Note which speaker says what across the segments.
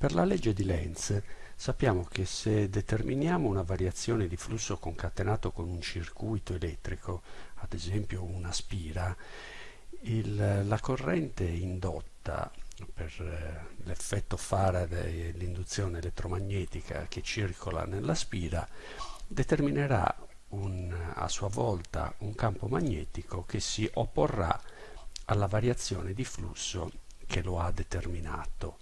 Speaker 1: Per la legge di Lenz sappiamo che se determiniamo una variazione di flusso concatenato con un circuito elettrico, ad esempio una spira, il, la corrente indotta per eh, l'effetto Faraday e l'induzione elettromagnetica che circola nella spira determinerà un, a sua volta un campo magnetico che si opporrà alla variazione di flusso che lo ha determinato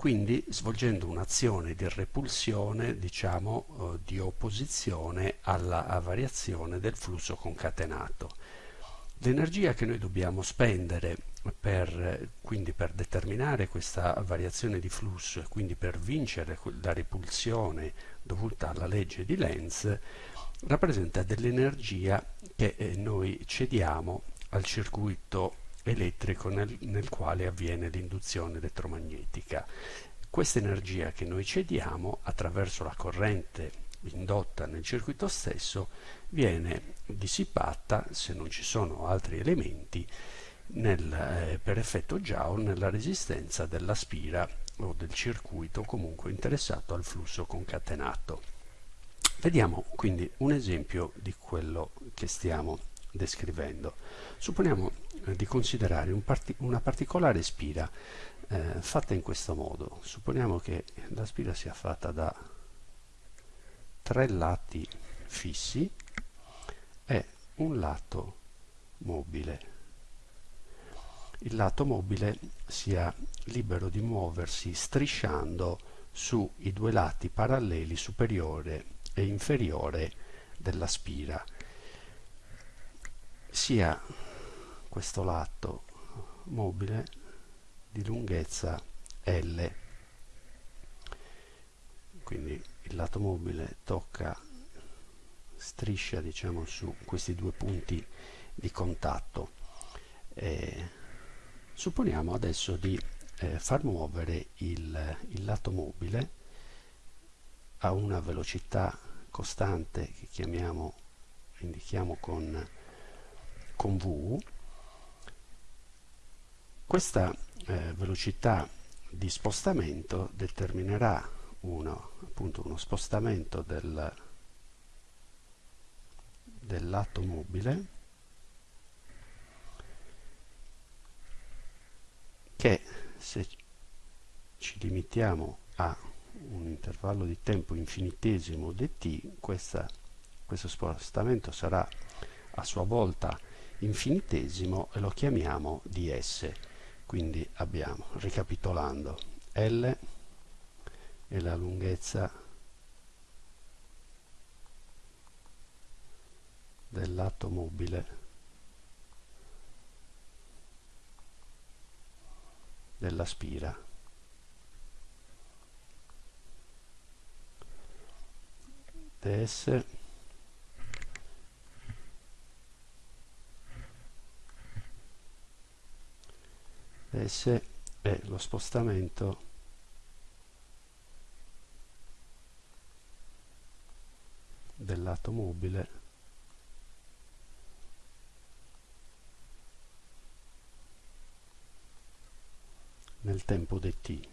Speaker 1: quindi svolgendo un'azione di repulsione, diciamo, eh, di opposizione alla variazione del flusso concatenato. L'energia che noi dobbiamo spendere per, quindi per determinare questa variazione di flusso e quindi per vincere la repulsione dovuta alla legge di Lenz rappresenta dell'energia che eh, noi cediamo al circuito elettrico nel, nel quale avviene l'induzione elettromagnetica. Questa energia che noi cediamo attraverso la corrente indotta nel circuito stesso viene dissipata, se non ci sono altri elementi, nel, eh, per effetto Joule nella resistenza della spira o del circuito comunque interessato al flusso concatenato. Vediamo quindi un esempio di quello che stiamo descrivendo. Supponiamo di considerare un parti una particolare spira eh, fatta in questo modo. Supponiamo che la spira sia fatta da tre lati fissi e un lato mobile. Il lato mobile sia libero di muoversi strisciando sui due lati paralleli superiore e inferiore della spira sia questo lato mobile di lunghezza L. Quindi il lato mobile tocca striscia diciamo su questi due punti di contatto. Eh, supponiamo adesso di eh, far muovere il, il lato mobile a una velocità costante che chiamiamo indichiamo con con V questa eh, velocità di spostamento determinerà uno, appunto uno spostamento del, lato mobile che se ci limitiamo a un intervallo di tempo infinitesimo dt questa, questo spostamento sarà a sua volta infinitesimo e lo chiamiamo ds. Quindi abbiamo, ricapitolando, L è la lunghezza del lato mobile della spira. ds S è lo spostamento del lato mobile nel tempo dt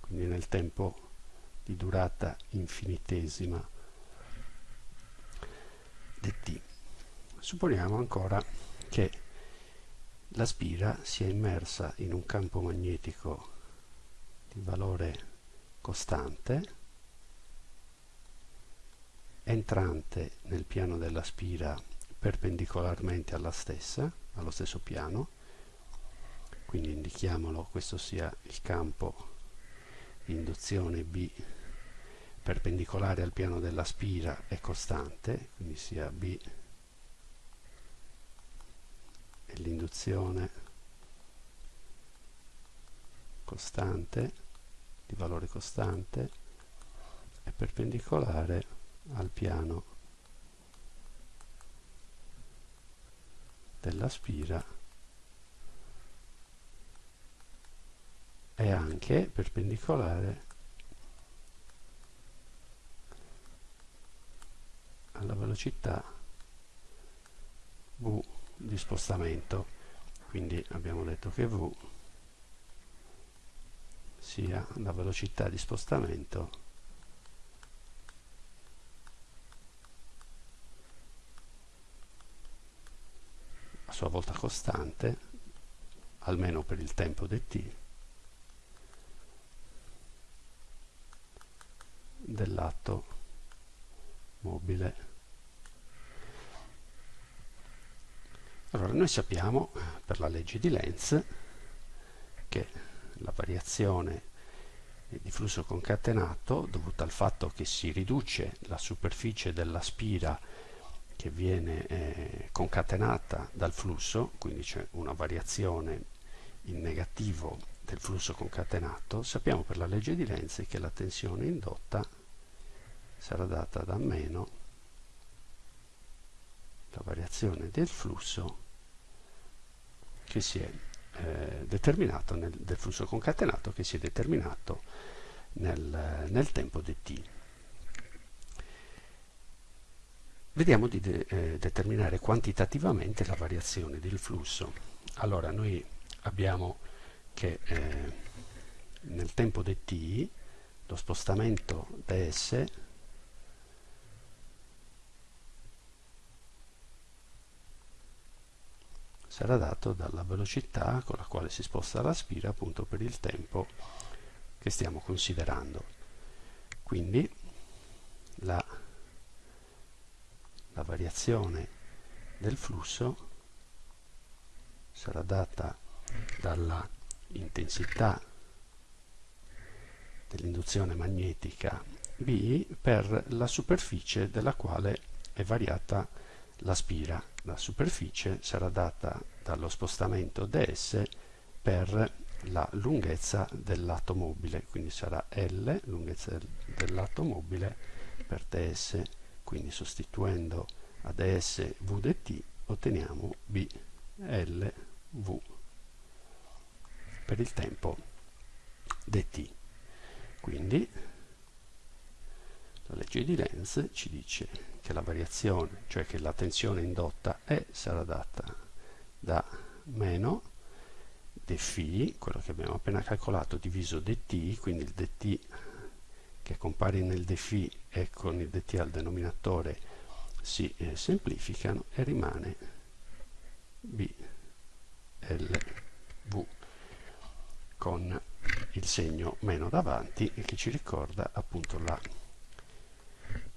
Speaker 1: quindi nel tempo di durata infinitesima dt supponiamo ancora che la spira si è immersa in un campo magnetico di valore costante entrante nel piano della spira perpendicolarmente alla stessa, allo stesso piano, quindi indichiamolo, questo sia il campo di induzione B perpendicolare al piano della spira e costante, quindi sia B e l'induzione costante di valore costante è perpendicolare al piano della spira è anche perpendicolare alla velocità v di spostamento. Quindi abbiamo detto che v sia la velocità di spostamento a sua volta costante almeno per il tempo dt del lato mobile allora noi sappiamo per la legge di Lenz che la variazione di flusso concatenato dovuta al fatto che si riduce la superficie della spira che viene eh, concatenata dal flusso, quindi c'è una variazione in negativo del flusso concatenato, sappiamo per la legge di Lenz che la tensione indotta sarà data da meno la variazione del flusso che si è eh, determinato nel, del flusso concatenato che si è determinato nel, nel tempo dt. Vediamo di de, eh, determinare quantitativamente la variazione del flusso. Allora noi abbiamo che eh, nel tempo dt lo spostamento ds sarà dato dalla velocità con la quale si sposta la spira appunto per il tempo che stiamo considerando. Quindi la, la variazione del flusso sarà data dalla intensità dell'induzione magnetica B per la superficie della quale è variata la spira. La superficie sarà data dallo spostamento ds per la lunghezza del lato mobile, quindi sarà L, lunghezza del, del lato mobile, per ds, quindi sostituendo a ds v dt otteniamo b l v per il tempo dt. Quindi la legge di Lenz ci dice che la variazione, cioè che la tensione indotta E sarà data da meno dφ, quello che abbiamo appena calcolato, diviso dt, quindi il dt che compare nel dφ e con il dt al denominatore si eh, semplificano e rimane b l v con il segno meno davanti e che ci ricorda appunto la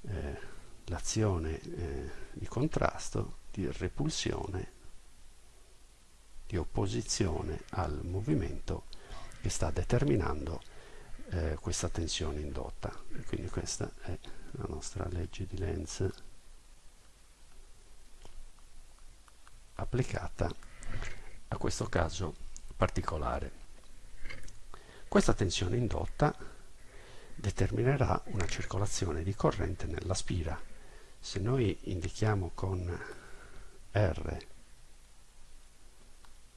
Speaker 1: eh, l'azione eh, di contrasto, di repulsione, di opposizione al movimento che sta determinando eh, questa tensione indotta. Quindi questa è la nostra legge di Lenz applicata a questo caso particolare. Questa tensione indotta determinerà una circolazione di corrente nella spira. Se noi indichiamo con R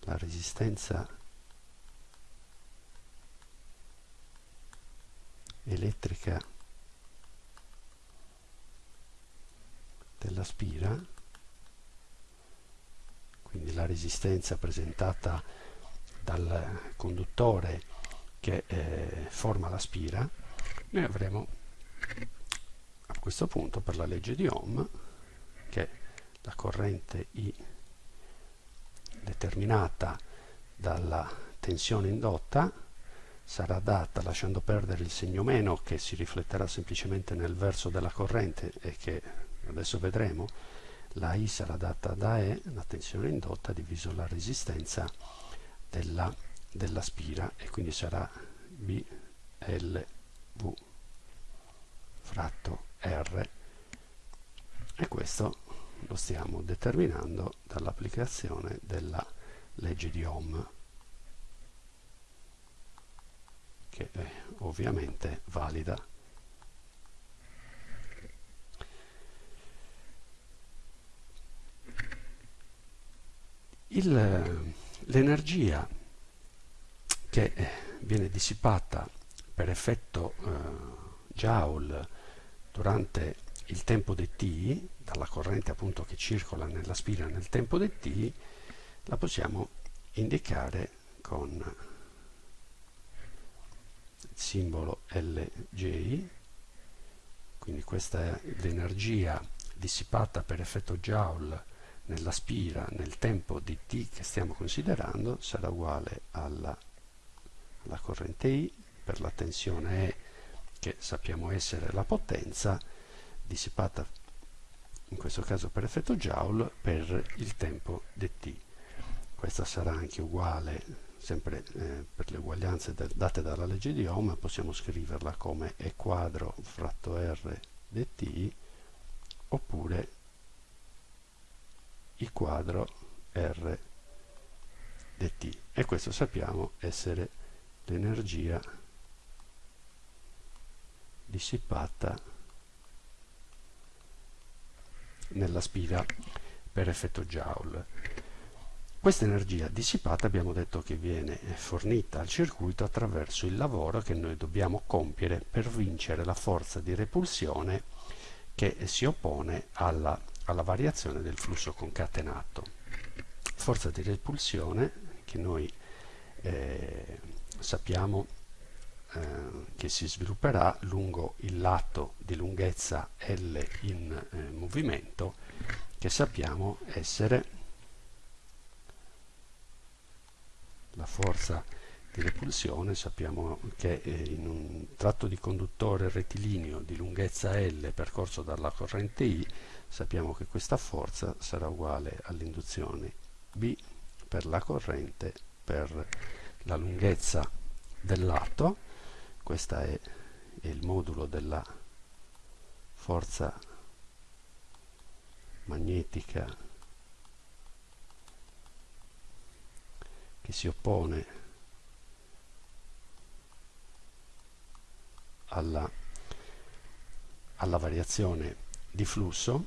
Speaker 1: la resistenza elettrica della spira, quindi la resistenza presentata dal conduttore che eh, forma la spira, noi avremo a questo punto per la legge di Ohm che la corrente I determinata dalla tensione indotta sarà data lasciando perdere il segno meno che si rifletterà semplicemente nel verso della corrente e che adesso vedremo. La I sarà data da E, la tensione indotta diviso la resistenza della, della spira e quindi sarà B, L, V fratto R. E questo lo stiamo determinando dall'applicazione della legge di Ohm che è ovviamente valida. L'energia che viene dissipata per effetto eh, Joule durante il tempo dt, dalla corrente appunto che circola nella spira nel tempo dt, la possiamo indicare con simbolo LJ, quindi questa è l'energia dissipata per effetto Joule nella spira nel tempo di t che stiamo considerando sarà uguale alla, alla corrente I per la tensione E che sappiamo essere la potenza dissipata in questo caso per effetto Joule per il tempo dt. Questa sarà anche uguale, sempre eh, per le uguaglianze date dalla legge di Ohm, possiamo scriverla come E quadro fratto R dt oppure I quadro R dt. E questo sappiamo essere l'energia dissipata nella spira per effetto Joule. Questa energia dissipata abbiamo detto che viene fornita al circuito attraverso il lavoro che noi dobbiamo compiere per vincere la forza di repulsione che si oppone alla, alla variazione del flusso concatenato. Forza di repulsione che noi eh, sappiamo eh, che si svilupperà lungo il lato di lunghezza L in eh, movimento che sappiamo essere la forza di repulsione. Sappiamo che eh, in un tratto di conduttore rettilineo di lunghezza L percorso dalla corrente I sappiamo che questa forza sarà uguale all'induzione B per la corrente per la lunghezza del lato questo è, il modulo della forza magnetica che si oppone alla, alla variazione di flusso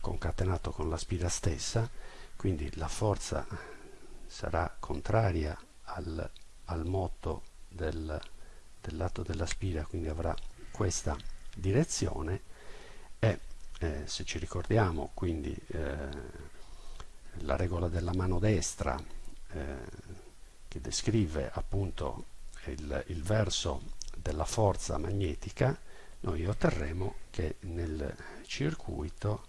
Speaker 1: concatenato con la spira stessa quindi la forza sarà contraria al, al moto del, del lato della spira quindi avrà questa direzione. E eh, se ci ricordiamo quindi eh, la regola della mano destra eh, che descrive appunto il, il verso della forza magnetica noi otterremo che nel circuito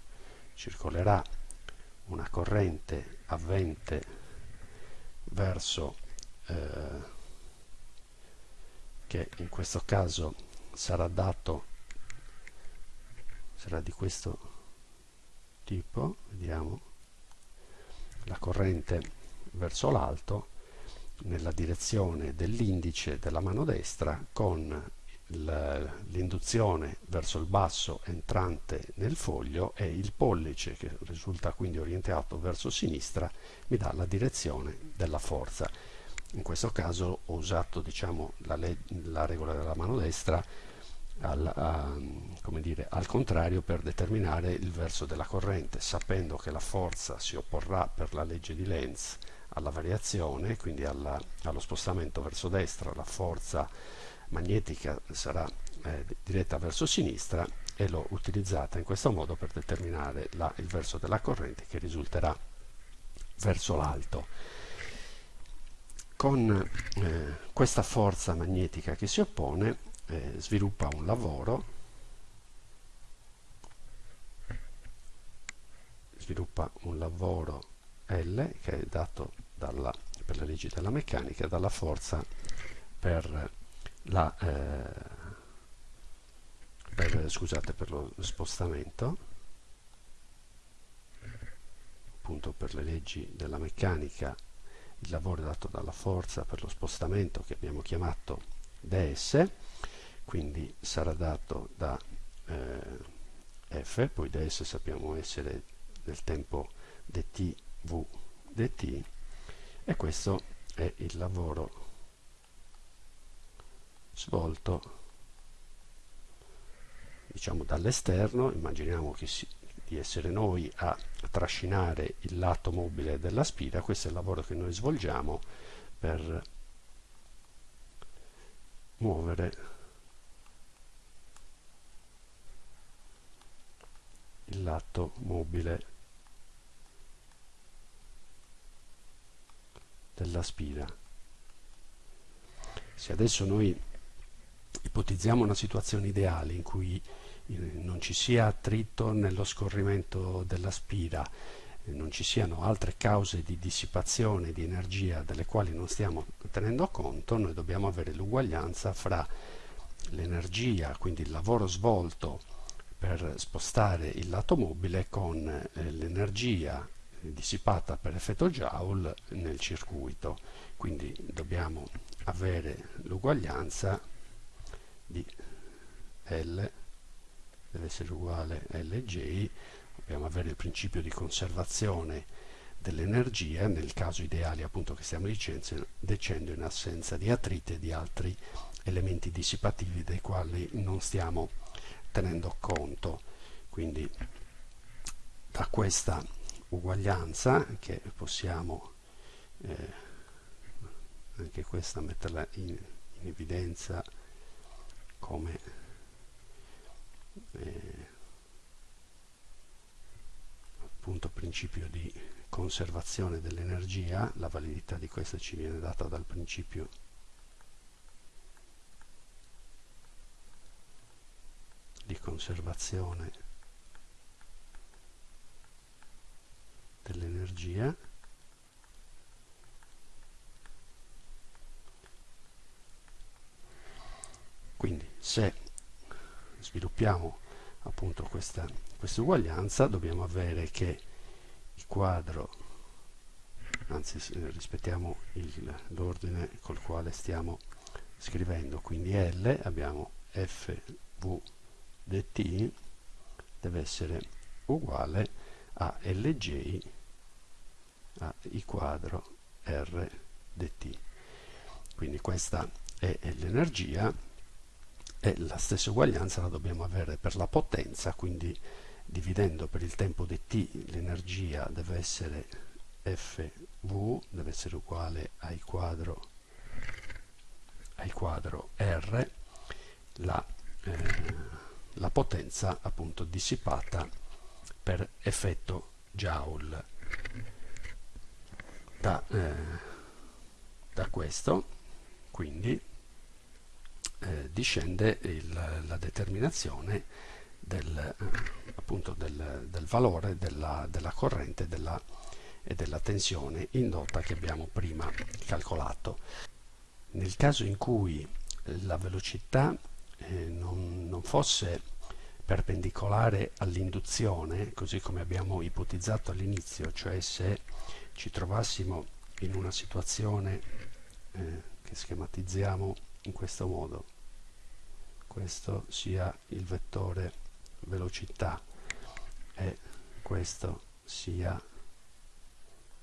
Speaker 1: circolerà una corrente avvente verso eh, che in questo caso sarà dato sarà di questo tipo vediamo la corrente verso l'alto nella direzione dell'indice della mano destra con l'induzione verso il basso entrante nel foglio e il pollice che risulta quindi orientato verso sinistra mi dà la direzione della forza in questo caso ho usato diciamo, la, la, regola della mano destra al, a, dire, al, contrario per determinare il verso della corrente sapendo che la forza si opporrà per la legge di Lenz alla variazione quindi alla, allo spostamento verso destra la forza magnetica sarà eh, diretta verso sinistra e l'ho utilizzata in questo modo per determinare la, il verso della corrente che risulterà verso l'alto con eh, questa forza magnetica che si oppone eh, sviluppa un lavoro sviluppa un lavoro L che è dato dalla, per le leggi della meccanica dalla forza per la eh, per, scusate per lo spostamento appunto per le leggi della meccanica il lavoro dato dalla forza per lo spostamento che abbiamo chiamato ds quindi sarà dato da eh, f poi ds sappiamo essere del tempo dt v dt e questo è il lavoro svolto diciamo dall'esterno. Immaginiamo che si, di essere noi a trascinare il lato mobile della spira, questo è il lavoro che noi svolgiamo per muovere il lato mobile della spira. Se adesso noi ipotizziamo una situazione ideale in cui non ci sia attrito nello scorrimento della spira, eh, non ci siano altre cause di dissipazione di energia delle quali non stiamo tenendo conto, noi dobbiamo avere l'uguaglianza fra l'energia, quindi il lavoro svolto per spostare il lato mobile con eh, l'energia dissipata per effetto Joule nel circuito. Quindi dobbiamo avere l'uguaglianza di L deve essere uguale a Lj, dobbiamo avere il principio di conservazione dell'energia, nel caso ideale appunto che stiamo dicendo in assenza di attrite e di altri elementi dissipativi dei quali non stiamo tenendo conto. Quindi da questa uguaglianza che possiamo eh, anche questa metterla in, in evidenza come eh, appunto principio di conservazione dell'energia la validità di questa ci viene data dal principio di conservazione dell'energia. Quindi se sviluppiamo appunto questa, questa uguaglianza dobbiamo avere che il quadro anzi rispettiamo l'ordine col quale stiamo scrivendo quindi L abbiamo FV dt deve essere uguale a Lj a I quadro R dt quindi questa è l'energia e la stessa uguaglianza la dobbiamo avere per la potenza quindi dividendo per il tempo dt l'energia deve essere fv deve essere uguale ai quadro ai quadro r la eh, la potenza appunto dissipata per effetto Joule. Da, eh, da questo quindi eh, discende il, la determinazione del, eh, appunto del, del valore della, della corrente della, e della tensione indotta che abbiamo prima calcolato. Nel caso in cui la velocità eh, non, non fosse perpendicolare all'induzione, così come abbiamo ipotizzato all'inizio, cioè se ci trovassimo in una situazione eh, che schematizziamo in questo modo, questo sia il vettore velocità e questo sia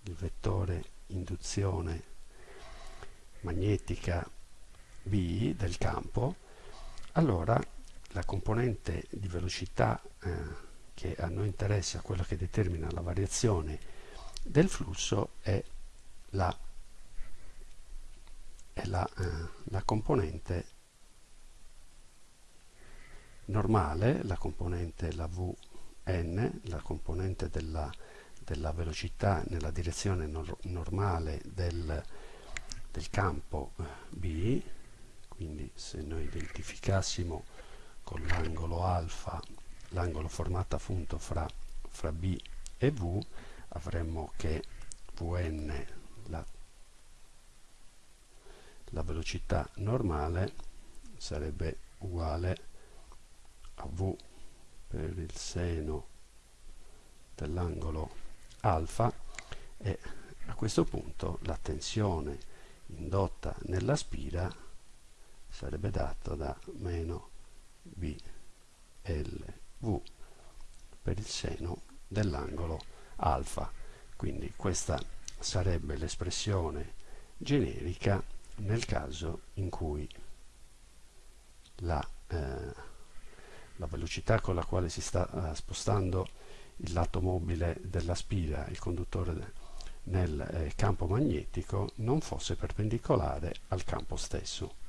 Speaker 1: il vettore induzione magnetica B del campo, allora la componente di velocità eh, che a noi interessa, quella che determina la variazione del flusso, è la, è la, eh, la componente normale, la componente la Vn, la componente della, della velocità nella direzione nor normale del, del campo eh, B, quindi se noi identificassimo con l'angolo alfa l'angolo formato appunto fra, fra B e V avremmo che Vn la, la velocità normale sarebbe uguale a V per il seno dell'angolo alfa e a questo punto la tensione indotta nella spira sarebbe dato da meno BLV per il seno dell'angolo alfa. Quindi questa sarebbe l'espressione generica nel caso in cui la, eh, la, velocità con la quale si sta eh, spostando il lato mobile della spira, il conduttore nel eh, campo magnetico, non fosse perpendicolare al campo stesso.